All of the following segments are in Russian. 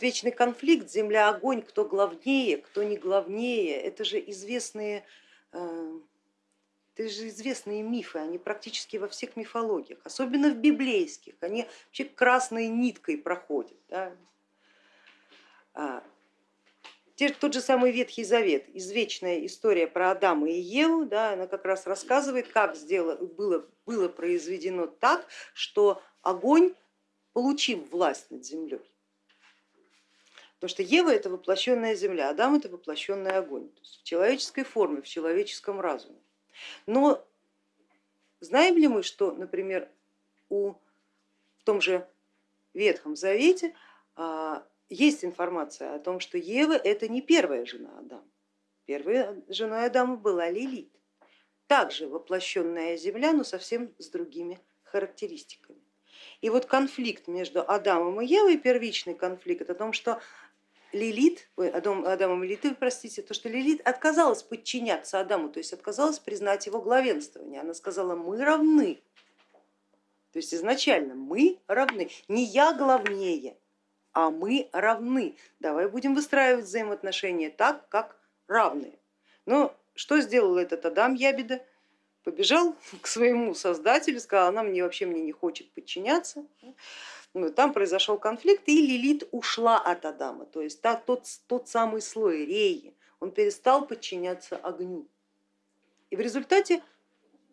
вечный конфликт земля-огонь, кто главнее, кто не главнее, это же известные, э, это же известные мифы, они практически во всех мифологиях, особенно в библейских, они вообще красной ниткой проходят. Да? А, тот же самый Ветхий Завет, извечная история про Адама и Еву, да, она как раз рассказывает, как сделано, было, было произведено так, что огонь, получив власть над землей, Потому что Ева это воплощенная земля, Адам это воплощенный огонь, то есть в человеческой форме, в человеческом разуме. Но знаем ли мы, что, например, у, в том же Ветхом Завете а, есть информация о том, что Ева это не первая жена Адама. Первой женой Адама была Лилит, также воплощенная земля, но совсем с другими характеристиками. И вот конфликт между Адамом и Евой, первичный конфликт о том, что Лилит, ой, Адам, Адамом и Лилит, простите, то, что Лилит отказалась подчиняться Адаму, то есть отказалась признать его главенствование. Она сказала, мы равны. То есть изначально мы равны, не я главнее, а мы равны. Давай будем выстраивать взаимоотношения так, как равные. Но что сделал этот Адам Ябеда? Побежал к своему создателю, сказал, она мне вообще мне не хочет подчиняться. Ну, там произошел конфликт, и Лилит ушла от Адама, то есть тот, тот самый слой реи, он перестал подчиняться огню. И в результате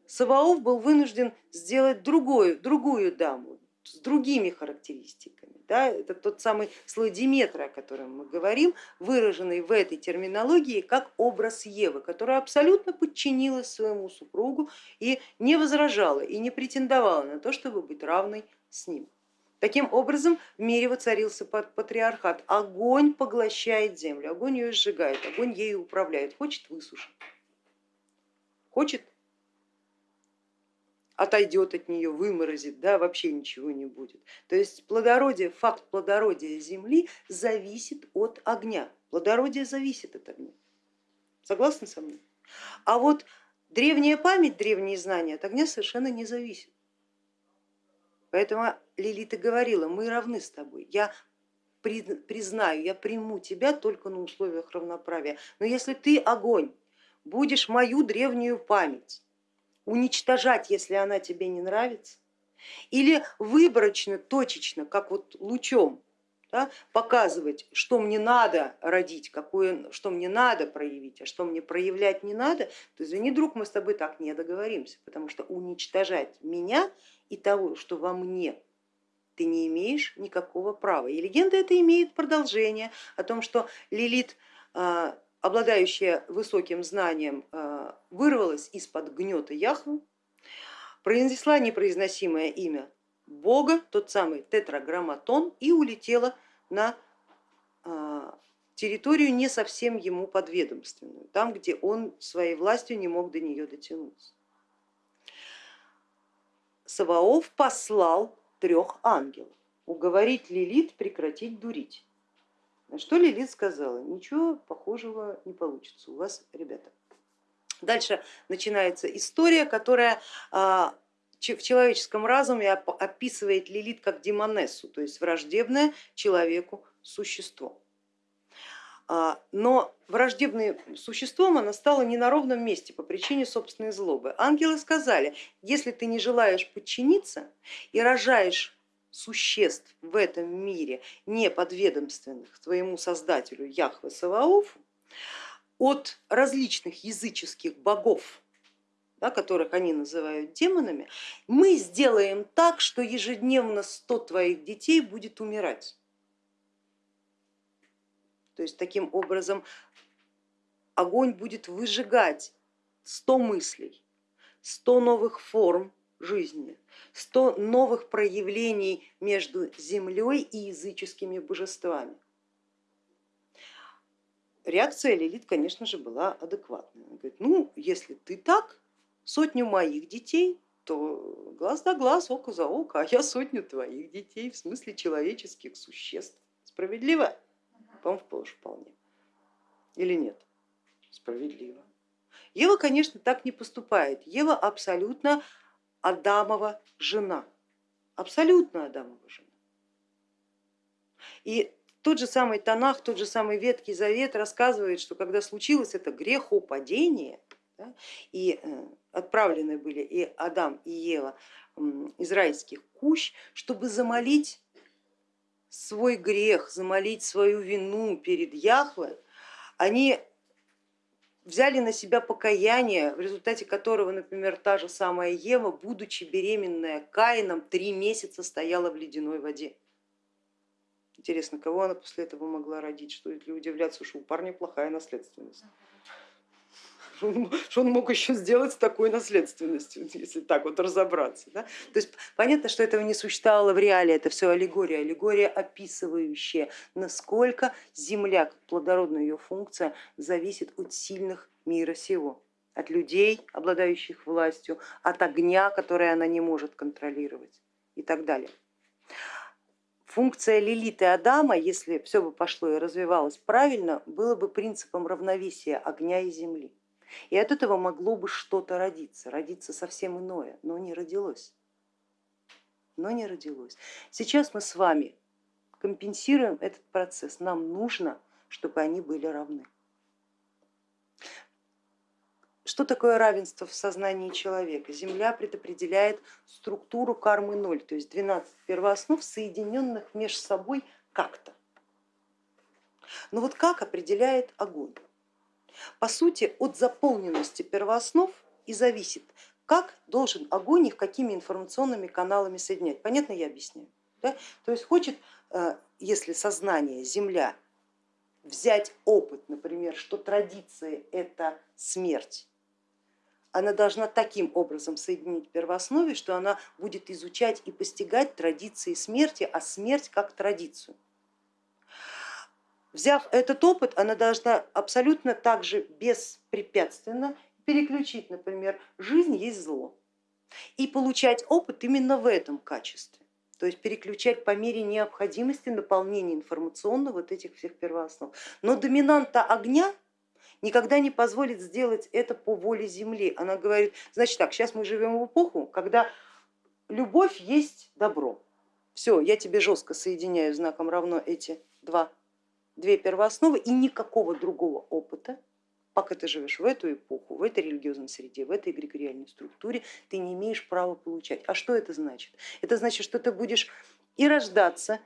Саваоф был вынужден сделать другую, другую даму с другими характеристиками. Да? Это тот самый слой Диметра, о котором мы говорим, выраженный в этой терминологии как образ Евы, которая абсолютно подчинилась своему супругу и не возражала и не претендовала на то, чтобы быть равной с ним. Таким образом в мире воцарился патриархат. Огонь поглощает землю, огонь ее сжигает, огонь ею управляет, хочет высушит, хочет отойдет от нее, выморозит, да, вообще ничего не будет. То есть плодородие, факт плодородия земли зависит от огня, плодородие зависит от огня. Согласны со мной? А вот древняя память, древние знания от огня совершенно не зависит. Поэтому Лилита говорила, мы равны с тобой, я признаю, я приму тебя только на условиях равноправия. Но если ты огонь, будешь мою древнюю память уничтожать, если она тебе не нравится, или выборочно, точечно, как вот лучом да, показывать, что мне надо родить, какое, что мне надо проявить, а что мне проявлять не надо, то извини, друг, мы с тобой так не договоримся, потому что уничтожать меня и того, что во мне ты не имеешь никакого права. И легенда это имеет продолжение о том, что Лилит, а, обладающая высоким знанием, а, вырвалась из-под гнета Яхвы, произнесла непроизносимое имя Бога, тот самый тетраграмматон, и улетела на а, территорию не совсем ему подведомственную, там, где он своей властью не мог до нее дотянуться. Саваоф послал трех ангелов уговорить Лилит прекратить дурить. На что Лилит сказала, ничего похожего не получится у вас, ребята. Дальше начинается история, которая а, в человеческом разуме описывает Лилит как демонессу, то есть враждебное человеку существо. А, но враждебным существом она стала не на ровном месте по причине собственной злобы. Ангелы сказали, если ты не желаешь подчиниться и рожаешь существ в этом мире, не подведомственных твоему создателю Яхве Саваофу, от различных языческих богов, да, которых они называют демонами, мы сделаем так, что ежедневно 100 твоих детей будет умирать. То есть таким образом огонь будет выжигать 100 мыслей, 100 новых форм жизни, 100 новых проявлений между землей и языческими божествами. Реакция Лилит, конечно же, была адекватная. Она говорит, ну, если ты так, сотню моих детей, то глаз да глаз, око за око, а я сотню твоих детей, в смысле человеческих существ. Справедливо? По-моему, вполне. Или нет? Справедливо. Ева, конечно, так не поступает. Ева абсолютно Адамова жена. Абсолютно Адамова жена. И тот же самый Танах, тот же самый Веткий Завет рассказывает, что когда случилось это грехопадение, да, и э, отправлены были и Адам, и Ева из кущ, чтобы замолить свой грех, замолить свою вину перед Яхвой, они взяли на себя покаяние, в результате которого, например, та же самая Ева, будучи беременная Каином, три месяца стояла в ледяной воде. Интересно, кого она после этого могла родить? Стоит ли удивляться, что у парня плохая наследственность? Что он мог еще сделать с такой наследственностью, если так вот разобраться. Да? То есть понятно, что этого не существовало в реале, это все аллегория, аллегория описывающая, насколько Земля, как плодородная ее функция, зависит от сильных мира сего, от людей, обладающих властью, от огня, который она не может контролировать и так далее. Функция Лилиты Адама, если все бы пошло и развивалось правильно, было бы принципом равновесия огня и земли. И от этого могло бы что-то родиться, родиться совсем иное, но не родилось. Но не родилось. Сейчас мы с вами компенсируем этот процесс. Нам нужно, чтобы они были равны. Что такое равенство в сознании человека? Земля предопределяет структуру кармы ноль, то есть 12 первооснов, соединенных между собой как-то. Но вот как определяет огонь? По сути, от заполненности первооснов и зависит, как должен огонь их какими информационными каналами соединять. Понятно я объясняю? Да? То есть хочет, э, если сознание, Земля, взять опыт, например, что традиция это смерть, она должна таким образом соединить первооснове, что она будет изучать и постигать традиции смерти, а смерть как традицию. Взяв этот опыт, она должна абсолютно также беспрепятственно переключить, например, жизнь есть зло и получать опыт именно в этом качестве, то есть переключать по мере необходимости наполнения информационного вот этих всех первооснов. Но доминанта огня никогда не позволит сделать это по воле Земли. Она говорит, значит так, сейчас мы живем в эпоху, когда любовь есть добро. Все, я тебе жестко соединяю знаком равно эти два две первоосновы и никакого другого опыта, пока ты живешь в эту эпоху, в этой религиозной среде, в этой эгрегориальной структуре, ты не имеешь права получать. А что это значит? Это значит, что ты будешь и рождаться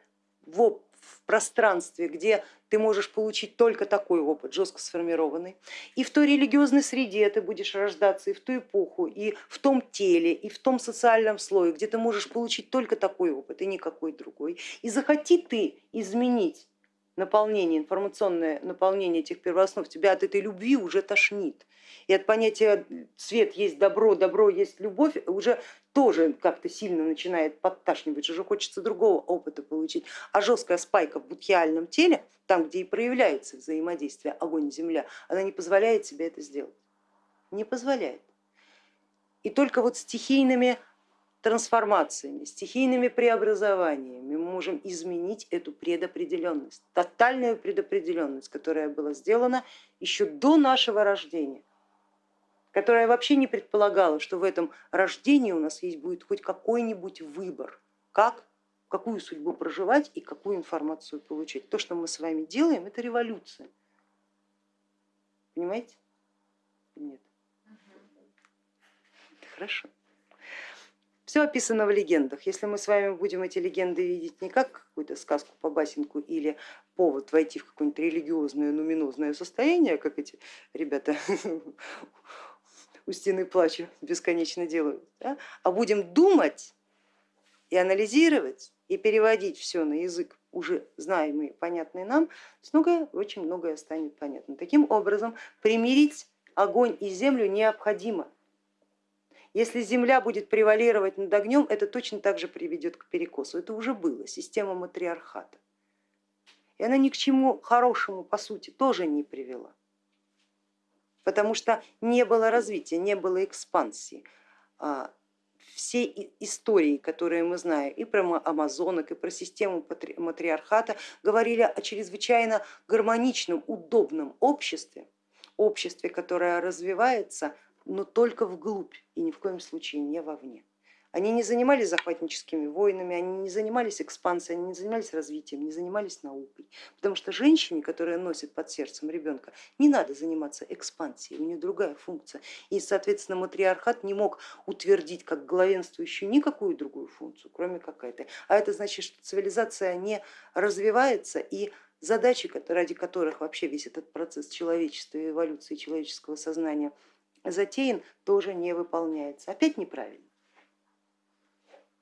в, пространстве, где ты можешь получить только такой опыт, жестко сформированный, и в той религиозной среде ты будешь рождаться и в ту эпоху, и в том теле, и в том социальном слое, где ты можешь получить только такой опыт и никакой другой. И захоти ты изменить наполнение, информационное наполнение этих первооснов, тебя от этой любви уже тошнит. И от понятия свет есть добро, добро есть любовь уже тоже как-то сильно начинает подташнивать, уже хочется другого опыта получить. А жесткая спайка в будхиальном теле, там, где и проявляется взаимодействие огонь-земля, она не позволяет себе это сделать. Не позволяет. И только вот стихийными трансформациями, стихийными преобразованиями мы можем изменить эту предопределенность, тотальную предопределенность, которая была сделана еще до нашего рождения, которая вообще не предполагала, что в этом рождении у нас есть будет хоть какой-нибудь выбор, как, какую судьбу проживать и какую информацию получить. То, что мы с вами делаем, это революция. Понимаете? Нет. Хорошо. Все описано в легендах. Если мы с вами будем эти легенды видеть не как какую-то сказку по басенку или повод войти в какое-нибудь религиозное, нуминозное состояние, как эти ребята у стены плача бесконечно делают, да? а будем думать и анализировать и переводить все на язык уже знаемый, понятный нам, многое, очень многое станет понятно. Таким образом, примирить огонь и землю необходимо если земля будет превалировать над огнем, это точно так же приведет к перекосу. Это уже было, система матриархата. И она ни к чему хорошему, по сути, тоже не привела, потому что не было развития, не было экспансии. А, все истории, которые мы знаем и про амазонок, и про систему матриархата, говорили о чрезвычайно гармоничном, удобном обществе, обществе, которое развивается но только вглубь и ни в коем случае не вовне. Они не занимались захватническими войнами, они не занимались экспансией, они не занимались развитием, не занимались наукой. Потому что женщине, которая носит под сердцем ребенка, не надо заниматься экспансией, у нее другая функция. И, соответственно, матриархат не мог утвердить как главенствующую никакую другую функцию, кроме как этой. А это значит, что цивилизация не развивается и задачи, ради которых вообще весь этот процесс человечества эволюции человеческого сознания затеян, тоже не выполняется. Опять неправильно.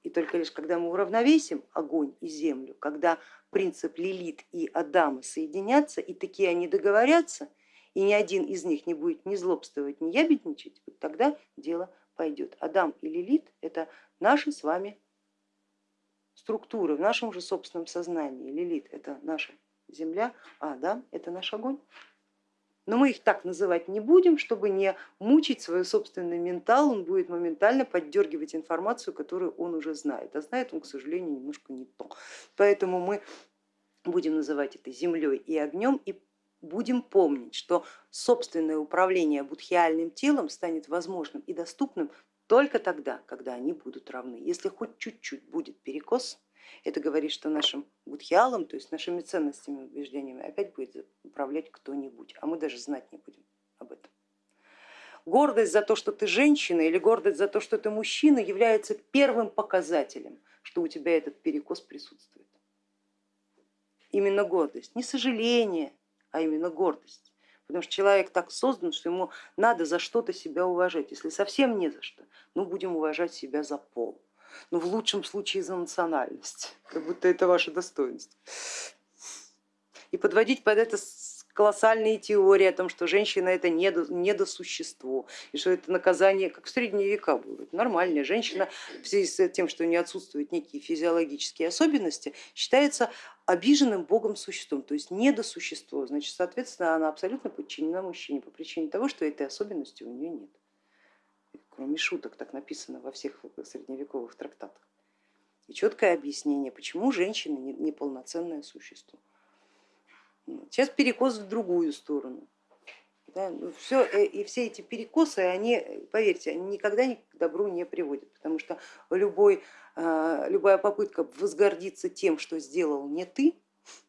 И только лишь когда мы уравновесим огонь и землю, когда принцип Лилит и Адама соединятся, и такие они договорятся, и ни один из них не будет ни злобствовать, ни ябедничать, вот тогда дело пойдет. Адам и Лилит это наши с вами структуры в нашем же собственном сознании. Лилит это наша земля, а Адам это наш огонь. Но мы их так называть не будем, чтобы не мучить свой собственный ментал, он будет моментально поддергивать информацию, которую он уже знает. А знает он, к сожалению, немножко не то. Поэтому мы будем называть это землей и огнем и будем помнить, что собственное управление будхиальным телом станет возможным и доступным только тогда, когда они будут равны. Если хоть чуть-чуть будет перекос, это говорит, что нашим будхиалом, то есть нашими ценностями, убеждениями опять будет управлять кто-нибудь, а мы даже знать не будем об этом. Гордость за то, что ты женщина или гордость за то, что ты мужчина является первым показателем, что у тебя этот перекос присутствует. Именно гордость, не сожаление, а именно гордость. Потому что человек так создан, что ему надо за что-то себя уважать. Если совсем не за что, ну будем уважать себя за пол ну в лучшем случае за национальность, как будто это ваше достоинство. И подводить под это колоссальные теории о том, что женщина это недосущество, и что это наказание, как в средние века было. Нормальная женщина в связи с тем, что не отсутствуют некие физиологические особенности, считается обиженным богом существом, то есть недосущество. Значит, соответственно, она абсолютно подчинена мужчине по причине того, что этой особенности у нее нет кроме шуток, так написано во всех средневековых трактатах. И четкое объяснение, почему женщина неполноценное существо. Сейчас перекос в другую сторону. Да, ну, все, э, и все эти перекосы, они, поверьте, они никогда ни к добру не приводят, потому что любой, а, любая попытка возгордиться тем, что сделал не ты,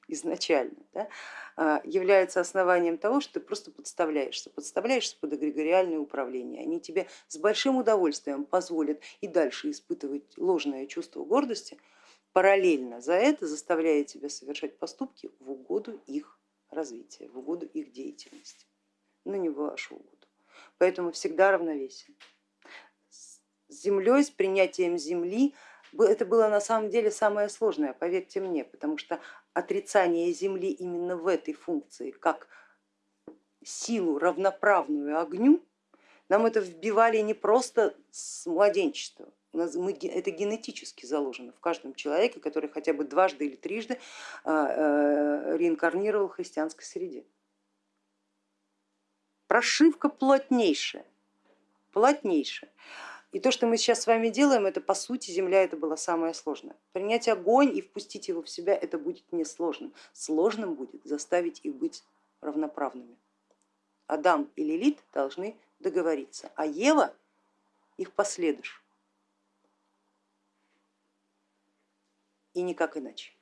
изначально, да, а, является основанием того, что ты просто подставляешься, подставляешься под эгрегориальное управление. Они тебе с большим удовольствием позволят и дальше испытывать ложное чувство гордости, параллельно за это заставляя тебя совершать поступки в угоду их развития, в угоду их деятельности, но не в вашу угоду. Поэтому всегда равновесие. С землей, с принятием земли это было на самом деле самое сложное, поверьте мне, потому что отрицание Земли именно в этой функции, как силу равноправную огню, нам это вбивали не просто с младенчества, мы, это генетически заложено в каждом человеке, который хотя бы дважды или трижды а, э, реинкарнировал в христианской среде. Прошивка плотнейшая, плотнейшая. И то, что мы сейчас с вами делаем, это по сути земля, это было самое сложное. Принять огонь и впустить его в себя, это будет несложным. Сложным будет заставить их быть равноправными. Адам и Лилит должны договориться, а Ева их последуешь. И никак иначе.